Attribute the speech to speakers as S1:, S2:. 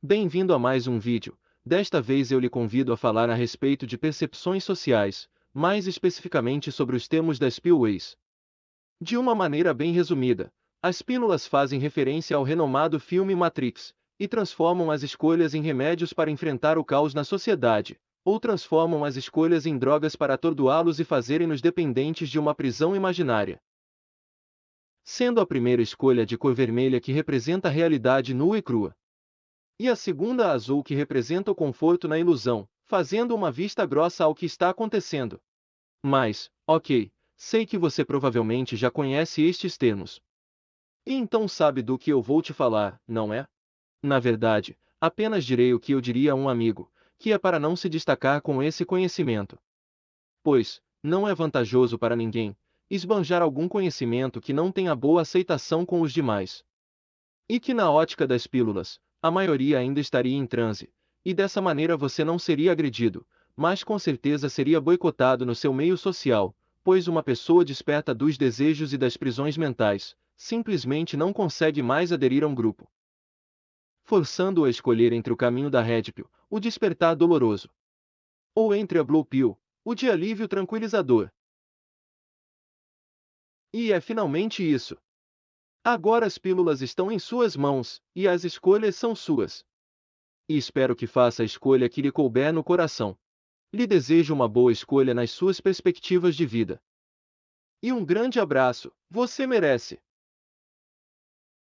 S1: Bem-vindo a mais um vídeo. Desta vez eu lhe convido a falar a respeito de percepções sociais, mais especificamente sobre os termos das Pillways. De uma maneira bem resumida, as pílulas fazem referência ao renomado filme Matrix e transformam as escolhas em remédios para enfrentar o caos na sociedade, ou transformam as escolhas em drogas para atordoá-los e fazerem-nos dependentes de uma prisão imaginária. Sendo a primeira escolha de cor vermelha que representa a realidade nua e crua. E a segunda azul que representa o conforto na ilusão, fazendo uma vista grossa ao que está acontecendo. Mas, ok, sei que você provavelmente já conhece estes termos. E então sabe do que eu vou te falar, não é? Na verdade, apenas direi o que eu diria a um amigo, que é para não se destacar com esse conhecimento. Pois, não é vantajoso para ninguém esbanjar algum conhecimento que não tenha boa aceitação com os demais. E que na ótica das pílulas, a maioria ainda estaria em transe, e dessa maneira você não seria agredido, mas com certeza seria boicotado no seu meio social, pois uma pessoa desperta dos desejos e das prisões mentais, simplesmente não consegue mais aderir a um grupo forçando-o a escolher entre o caminho da Red Pill, o despertar doloroso, ou entre a Blue Pill, o de alívio tranquilizador. E é finalmente isso. Agora as pílulas estão em suas mãos, e as escolhas são suas. E espero que faça a escolha que lhe couber no coração. Lhe desejo uma boa escolha nas suas perspectivas de vida. E um grande abraço, você merece!